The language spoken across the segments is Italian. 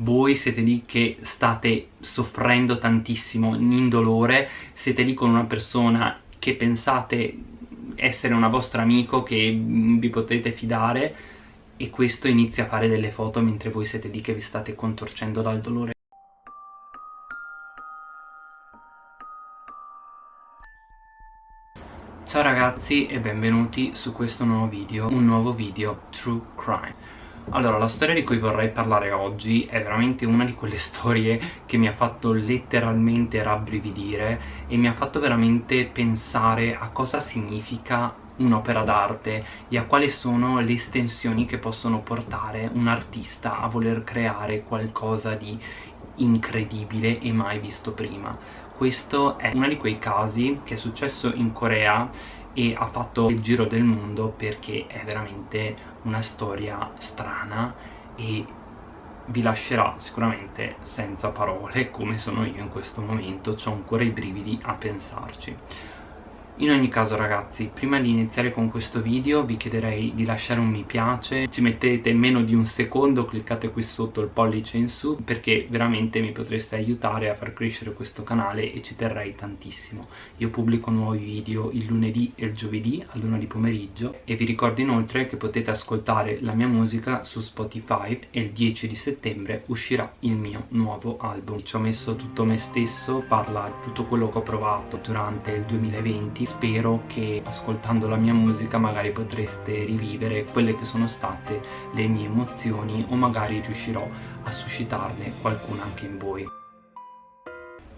voi siete lì che state soffrendo tantissimo in dolore siete lì con una persona che pensate essere una vostra amico che vi potete fidare e questo inizia a fare delle foto mentre voi siete lì che vi state contorcendo dal dolore. Ciao ragazzi e benvenuti su questo nuovo video, un nuovo video True Crime allora, la storia di cui vorrei parlare oggi è veramente una di quelle storie che mi ha fatto letteralmente rabbrividire e mi ha fatto veramente pensare a cosa significa un'opera d'arte e a quali sono le estensioni che possono portare un artista a voler creare qualcosa di incredibile e mai visto prima. Questo è uno di quei casi che è successo in Corea e ha fatto il giro del mondo perché è veramente una storia strana e vi lascerà sicuramente senza parole come sono io in questo momento, ho ancora i brividi a pensarci. In ogni caso ragazzi, prima di iniziare con questo video vi chiederei di lasciare un mi piace. Ci mettete meno di un secondo, cliccate qui sotto il pollice in su Perché veramente mi potreste aiutare a far crescere questo canale e ci terrei tantissimo. Io pubblico nuovi video il lunedì e il giovedì a luna di pomeriggio E vi ricordo inoltre che potete ascoltare la mia musica su Spotify E il 10 di settembre uscirà il mio nuovo album. Ci ho messo tutto me stesso, parla tutto quello che ho provato durante il 2020 spero che ascoltando la mia musica magari potrete rivivere quelle che sono state le mie emozioni o magari riuscirò a suscitarne qualcuna anche in voi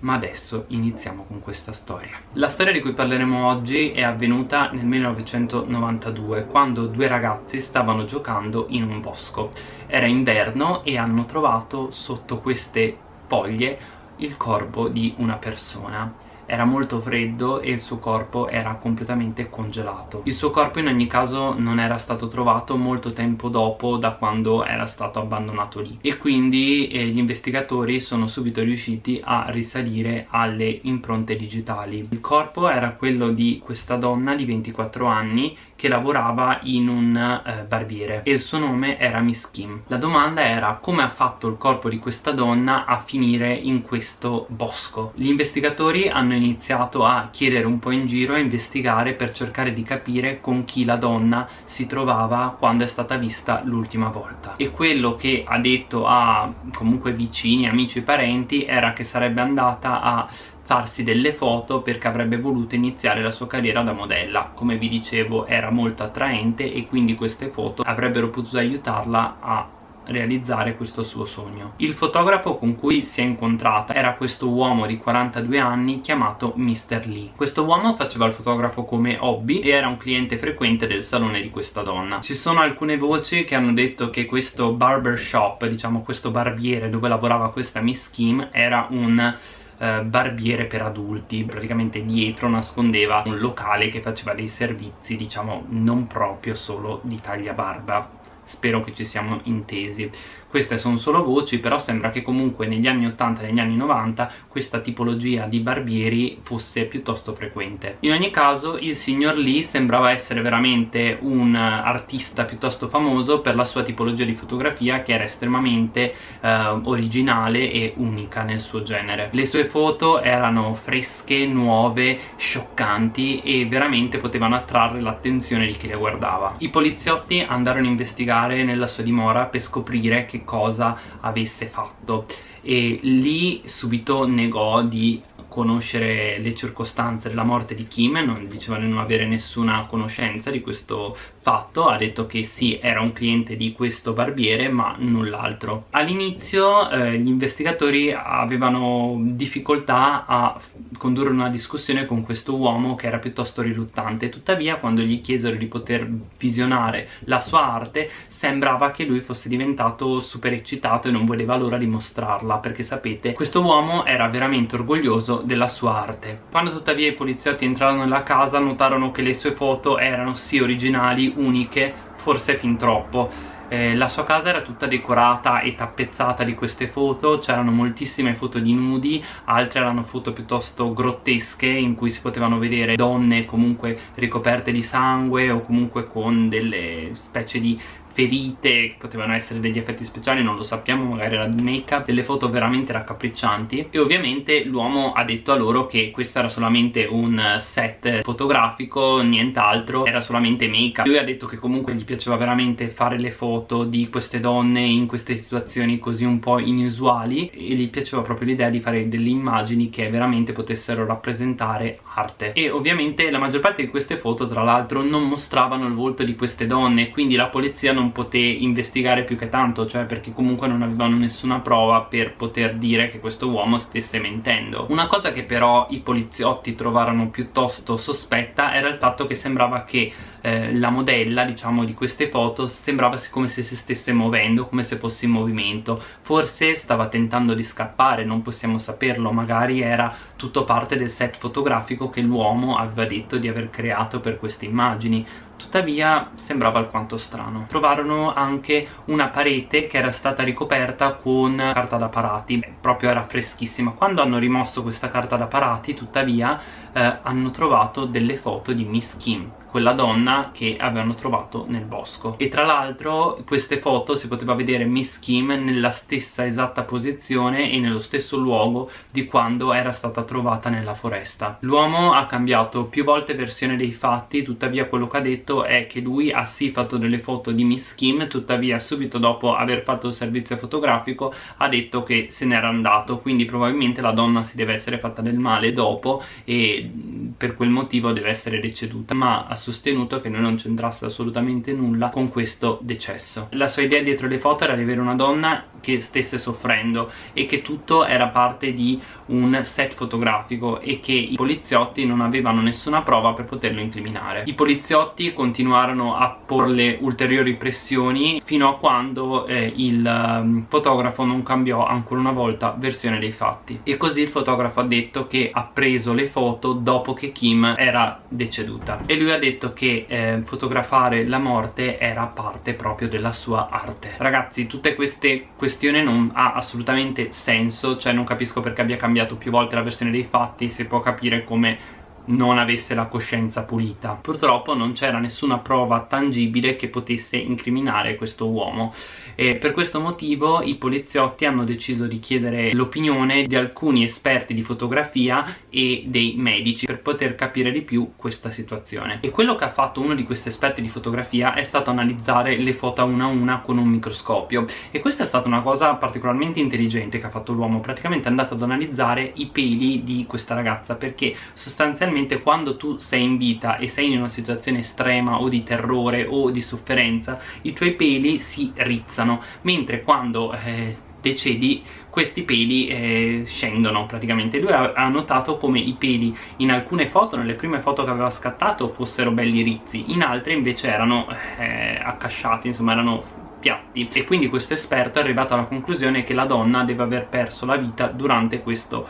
ma adesso iniziamo con questa storia. La storia di cui parleremo oggi è avvenuta nel 1992 quando due ragazzi stavano giocando in un bosco. Era inverno e hanno trovato sotto queste foglie il corpo di una persona era molto freddo e il suo corpo era completamente congelato. Il suo corpo in ogni caso non era stato trovato molto tempo dopo da quando era stato abbandonato lì e quindi eh, gli investigatori sono subito riusciti a risalire alle impronte digitali. Il corpo era quello di questa donna di 24 anni che lavorava in un eh, barbiere e il suo nome era Miss Kim. La domanda era come ha fatto il corpo di questa donna a finire in questo bosco. Gli investigatori hanno iniziato a chiedere un po' in giro, a investigare per cercare di capire con chi la donna si trovava quando è stata vista l'ultima volta. E quello che ha detto a comunque vicini, amici e parenti era che sarebbe andata a farsi delle foto perché avrebbe voluto iniziare la sua carriera da modella come vi dicevo era molto attraente e quindi queste foto avrebbero potuto aiutarla a realizzare questo suo sogno. Il fotografo con cui si è incontrata era questo uomo di 42 anni chiamato Mr. Lee. Questo uomo faceva il fotografo come hobby e era un cliente frequente del salone di questa donna. Ci sono alcune voci che hanno detto che questo barbershop, diciamo questo barbiere dove lavorava questa Miss Kim era un eh, barbiere per adulti. Praticamente dietro nascondeva un locale che faceva dei servizi diciamo non proprio solo di taglia barba spero che ci siamo intesi. Queste sono solo voci però sembra che comunque negli anni 80 e negli anni 90 questa tipologia di barbieri fosse piuttosto frequente. In ogni caso il signor Lee sembrava essere veramente un artista piuttosto famoso per la sua tipologia di fotografia che era estremamente eh, originale e unica nel suo genere. Le sue foto erano fresche, nuove, scioccanti e veramente potevano attrarre l'attenzione di chi le guardava. I poliziotti andarono a investigare nella sua dimora per scoprire che cosa avesse fatto. E lì subito negò di conoscere le circostanze della morte di Kim non diceva di non avere nessuna conoscenza di questo fatto ha detto che sì era un cliente di questo barbiere ma null'altro. All'inizio eh, gli investigatori avevano difficoltà a condurre una discussione con questo uomo che era piuttosto riluttante. Tuttavia quando gli chiesero di poter visionare la sua arte sembrava che lui fosse diventato super eccitato e non voleva l'ora di mostrarla perché sapete questo uomo era veramente orgoglioso della sua arte. Quando tuttavia i poliziotti entrarono nella casa notarono che le sue foto erano sì originali uniche, forse fin troppo. Eh, la sua casa era tutta decorata e tappezzata di queste foto c'erano moltissime foto di nudi altre erano foto piuttosto grottesche in cui si potevano vedere donne comunque ricoperte di sangue o comunque con delle specie di ferite potevano essere degli effetti speciali non lo sappiamo magari era di make up delle foto veramente raccapriccianti. E ovviamente l'uomo ha detto a loro che questo era solamente un set fotografico nient'altro era solamente make up lui ha detto che comunque gli piaceva veramente fare le foto di queste donne in queste situazioni così un po' inusuali e gli piaceva proprio l'idea di fare delle immagini che veramente potessero rappresentare arte. E ovviamente la maggior parte di queste foto tra l'altro non mostravano il volto di queste donne quindi la polizia non poté investigare più che tanto cioè perché comunque non avevano nessuna prova per poter dire che questo uomo stesse mentendo. Una cosa che però i poliziotti trovarono piuttosto sospetta era il fatto che sembrava che eh, la modella diciamo di queste foto sembrava come se si stesse muovendo come se fosse in movimento. Forse stava tentando di scappare non possiamo saperlo magari era tutto parte del set fotografico che l'uomo aveva detto di aver creato per queste immagini. Tuttavia sembrava alquanto strano. Trovarono anche una parete che era stata ricoperta con carta da parati. Proprio era freschissima. Quando hanno rimosso questa carta da parati tuttavia eh, hanno trovato delle foto di Miss Kim quella donna che avevano trovato nel bosco. E tra l'altro queste foto si poteva vedere Miss Kim nella stessa esatta posizione e nello stesso luogo di quando era stata trovata nella foresta. L'uomo ha cambiato più volte versione dei fatti tuttavia quello che ha detto è che lui ha sì fatto delle foto di Miss Kim tuttavia subito dopo aver fatto il servizio fotografico ha detto che se n'era andato quindi probabilmente la donna si deve essere fatta del male dopo e per quel motivo deve essere deceduta ma sostenuto che non c'entrasse assolutamente nulla con questo decesso. La sua idea dietro le foto era di avere una donna che stesse soffrendo e che tutto era parte di un set fotografico e che i poliziotti non avevano nessuna prova per poterlo incriminare. I poliziotti continuarono a porle ulteriori pressioni fino a quando eh, il um, fotografo non cambiò ancora una volta versione dei fatti. E così il fotografo ha detto che ha preso le foto dopo che Kim era deceduta. E lui ha detto che eh, fotografare la morte era parte proprio della sua arte. Ragazzi tutte queste questioni non ha assolutamente senso cioè non capisco perché abbia cambiato più volte la versione dei fatti si può capire come non avesse la coscienza pulita. Purtroppo non c'era nessuna prova tangibile che potesse incriminare questo uomo. E per questo motivo i poliziotti hanno deciso di chiedere l'opinione di alcuni esperti di fotografia e dei medici per poter capire di più questa situazione. E quello che ha fatto uno di questi esperti di fotografia è stato analizzare le foto una a una con un microscopio. E questa è stata una cosa particolarmente intelligente che ha fatto l'uomo. Praticamente è andato ad analizzare i peli di questa ragazza perché sostanzialmente solamente quando tu sei in vita e sei in una situazione estrema o di terrore o di sofferenza i tuoi peli si rizzano mentre quando eh, decedi questi peli eh, scendono praticamente. Lui ha, ha, notato come i peli in alcune foto, nelle prime foto che aveva scattato fossero belli rizzi in altre invece erano eh, accasciati, insomma erano piatti. E quindi questo esperto è arrivato alla conclusione che la donna deve aver perso la vita durante questo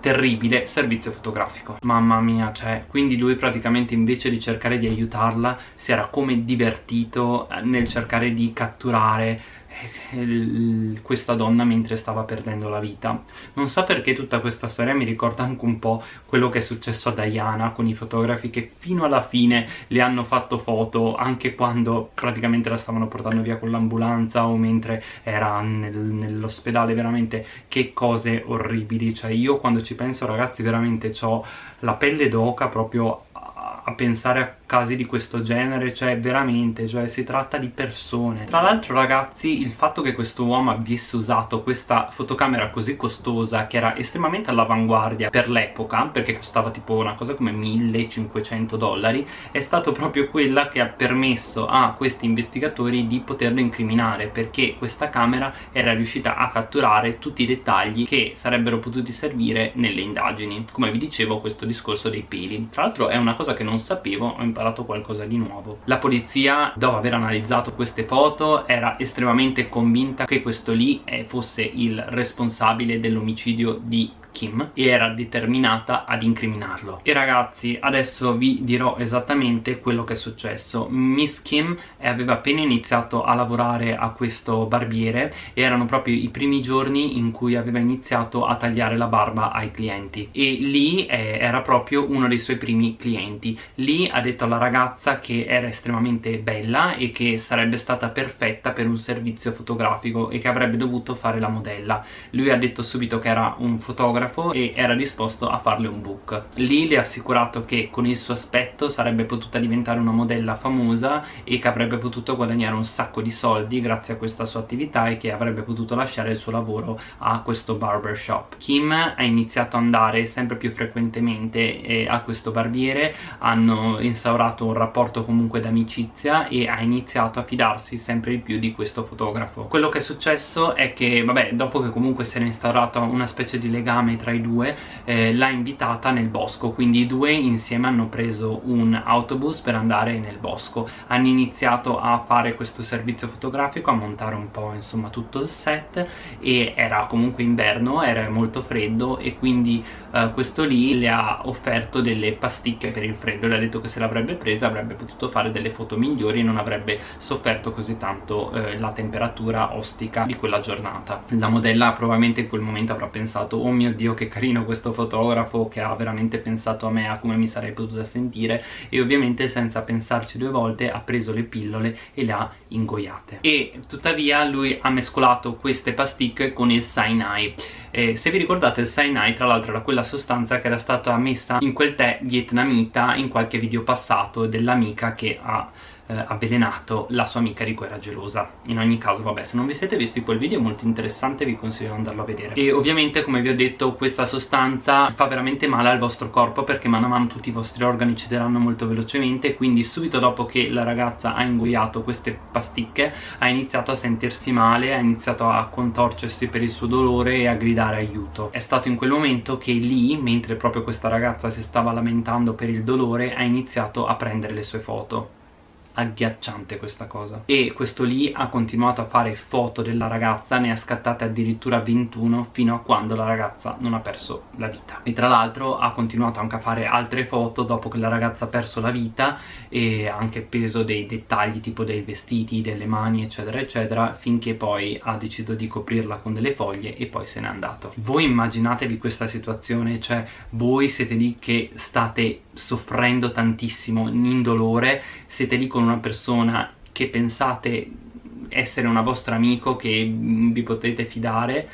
terribile servizio fotografico. Mamma mia cioè quindi lui praticamente invece di cercare di aiutarla si era come divertito eh, nel cercare di catturare questa donna mentre stava perdendo la vita. Non so perché tutta questa storia mi ricorda anche un po' quello che è successo a Diana con i fotografi che fino alla fine le hanno fatto foto anche quando praticamente la stavano portando via con l'ambulanza o mentre era nel, nell'ospedale. Veramente che cose orribili. Cioè io quando ci penso ragazzi veramente ho la pelle d'oca proprio a pensare a casi di questo genere cioè veramente cioè si tratta di persone. Tra l'altro ragazzi il fatto che questo uomo avesse usato questa fotocamera così costosa che era estremamente all'avanguardia per l'epoca perché costava tipo una cosa come 1500 dollari è stato proprio quella che ha permesso a questi investigatori di poterlo incriminare perché questa camera era riuscita a catturare tutti i dettagli che sarebbero potuti servire nelle indagini. Come vi dicevo questo discorso dei peli. Tra l'altro è una cosa che non sapevo ho imparato qualcosa di nuovo. La polizia dopo aver analizzato queste foto era estremamente convinta che questo lì fosse il responsabile dell'omicidio di Kim e era determinata ad incriminarlo. E ragazzi adesso vi dirò esattamente quello che è successo. Miss Kim aveva appena iniziato a lavorare a questo barbiere. E erano proprio i primi giorni in cui aveva iniziato a tagliare la barba ai clienti. E lì eh, era proprio uno dei suoi primi clienti. Lì ha detto alla ragazza che era estremamente bella e che sarebbe stata perfetta per un servizio fotografico e che avrebbe dovuto fare la modella. Lui ha detto subito che era un fotografo e era disposto a farle un book. Lì le ha assicurato che con il suo aspetto sarebbe potuta diventare una modella famosa e che avrebbe potuto guadagnare un sacco di soldi grazie a questa sua attività e che avrebbe potuto lasciare il suo lavoro a questo barbershop Kim ha iniziato ad andare sempre più frequentemente eh, a questo barbiere hanno instaurato un rapporto comunque d'amicizia e ha iniziato a fidarsi sempre di più di questo fotografo. Quello che è successo è che vabbè dopo che comunque si era instaurata una specie di legame tra i due eh, l'ha invitata nel bosco. Quindi i due insieme hanno preso un autobus per andare nel bosco. Hanno iniziato a fare questo servizio fotografico a montare un po' insomma tutto il set. E era comunque inverno era molto freddo e quindi eh, questo lì le ha offerto delle pasticche per il freddo. Le ha detto che se l'avrebbe presa avrebbe potuto fare delle foto migliori e non avrebbe sofferto così tanto eh, la temperatura ostica di quella giornata. La modella probabilmente in quel momento avrà pensato oh mio che carino questo fotografo che ha veramente pensato a me a come mi sarei potuta sentire e ovviamente senza pensarci due volte ha preso le pillole e le ha ingoiate e tuttavia lui ha mescolato queste pasticche con il Sinai eh, se vi ricordate il Sinai tra l'altro era quella sostanza che era stata messa in quel tè vietnamita in qualche video passato dell'amica che ha eh, avvelenato la sua amica di cui era gelosa. In ogni caso vabbè se non vi siete visti quel video è molto interessante vi consiglio di andarlo a vedere. E ovviamente come vi ho detto questa sostanza fa veramente male al vostro corpo perché mano a mano tutti i vostri organi cederanno molto velocemente quindi subito dopo che la ragazza ha ingoiato queste pasticche ha iniziato a sentirsi male ha iniziato a contorcersi per il suo dolore e a gridare aiuto. È stato in quel momento che lì mentre proprio questa ragazza si stava lamentando per il dolore ha iniziato a prendere le sue foto agghiacciante questa cosa. E questo lì ha continuato a fare foto della ragazza ne ha scattate addirittura 21 fino a quando la ragazza non ha perso la vita. E tra l'altro ha continuato anche a fare altre foto dopo che la ragazza ha perso la vita e ha anche preso dei dettagli tipo dei vestiti, delle mani eccetera eccetera finché poi ha deciso di coprirla con delle foglie e poi se n'è andato. Voi immaginatevi questa situazione cioè voi siete lì che state soffrendo tantissimo in dolore siete lì con una persona che pensate essere una vostra amico che vi potete fidare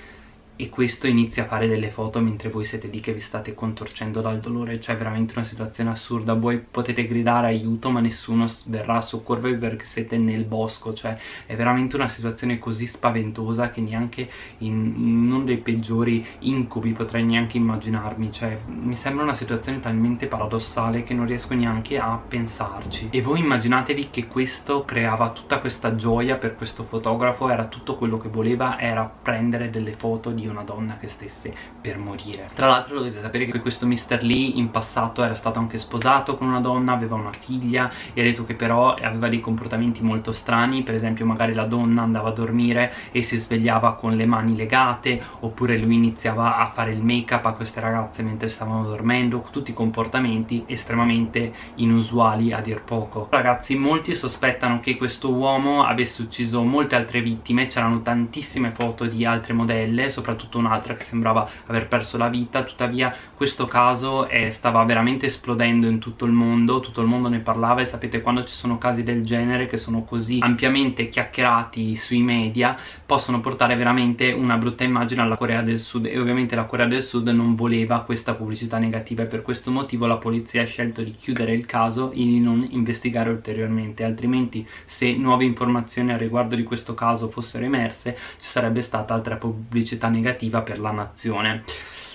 e questo inizia a fare delle foto mentre voi siete lì che vi state contorcendo dal dolore. Cioè veramente una situazione assurda. Voi potete gridare aiuto ma nessuno verrà a soccorrervi perché siete nel bosco. Cioè è veramente una situazione così spaventosa che neanche in, in uno dei peggiori incubi potrei neanche immaginarmi. Cioè mi sembra una situazione talmente paradossale che non riesco neanche a pensarci. E voi immaginatevi che questo creava tutta questa gioia per questo fotografo. Era tutto quello che voleva era prendere delle foto di una donna che stesse per morire tra l'altro dovete sapere che questo Mr. Lee in passato era stato anche sposato con una donna aveva una figlia e ha detto che però aveva dei comportamenti molto strani per esempio magari la donna andava a dormire e si svegliava con le mani legate oppure lui iniziava a fare il make up a queste ragazze mentre stavano dormendo tutti comportamenti estremamente inusuali a dir poco ragazzi molti sospettano che questo uomo avesse ucciso molte altre vittime c'erano tantissime foto di altre modelle soprattutto soprattutto un'altra che sembrava aver perso la vita. Tuttavia questo caso è, stava veramente esplodendo in tutto il mondo tutto il mondo ne parlava e sapete quando ci sono casi del genere che sono così ampiamente chiacchierati sui media possono portare veramente una brutta immagine alla Corea del Sud. E ovviamente la Corea del Sud non voleva questa pubblicità negativa e per questo motivo la polizia ha scelto di chiudere il caso e di non investigare ulteriormente. Altrimenti se nuove informazioni a riguardo di questo caso fossero emerse ci sarebbe stata altra pubblicità negativa negativa per la nazione.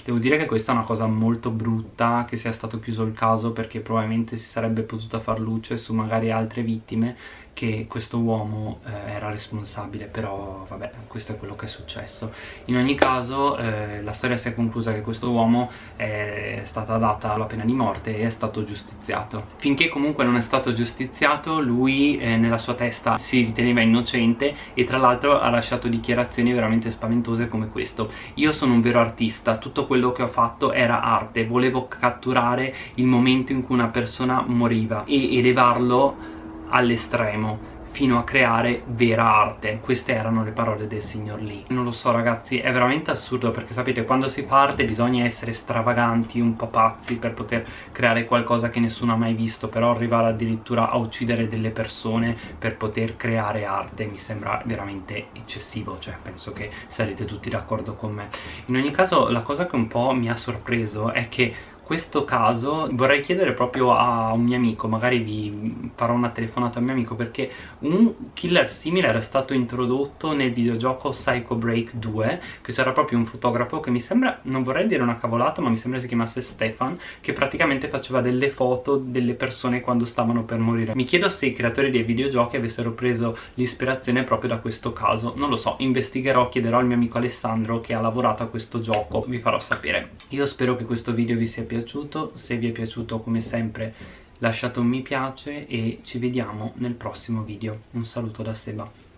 Devo dire che questa è una cosa molto brutta che sia stato chiuso il caso perché probabilmente si sarebbe potuta far luce su magari altre vittime che questo uomo eh, era responsabile però vabbè questo è quello che è successo. In ogni caso eh, la storia si è conclusa che questo uomo è stata data la pena di morte e è stato giustiziato. Finché comunque non è stato giustiziato lui eh, nella sua testa si riteneva innocente e tra l'altro ha lasciato dichiarazioni veramente spaventose come questo. Io sono un vero artista tutto quello che ho fatto era arte volevo catturare il momento in cui una persona moriva e elevarlo all'estremo fino a creare vera arte. Queste erano le parole del signor Lee. Non lo so ragazzi è veramente assurdo perché sapete quando si parte bisogna essere stravaganti un po' pazzi per poter creare qualcosa che nessuno ha mai visto però arrivare addirittura a uccidere delle persone per poter creare arte mi sembra veramente eccessivo cioè penso che sarete tutti d'accordo con me. In ogni caso la cosa che un po' mi ha sorpreso è che questo caso vorrei chiedere proprio a un mio amico, magari vi farò una telefonata a mio amico perché un killer simile era stato introdotto nel videogioco Psycho Break 2 che c'era proprio un fotografo che mi sembra, non vorrei dire una cavolata ma mi sembra si chiamasse Stefan che praticamente faceva delle foto delle persone quando stavano per morire. Mi chiedo se i creatori dei videogiochi avessero preso l'ispirazione proprio da questo caso. Non lo so, investigherò, chiederò al mio amico Alessandro che ha lavorato a questo gioco. Vi farò sapere. Io spero che questo video vi sia piaciuto piaciuto se vi è piaciuto come sempre lasciate un mi piace e ci vediamo nel prossimo video. Un saluto da Seba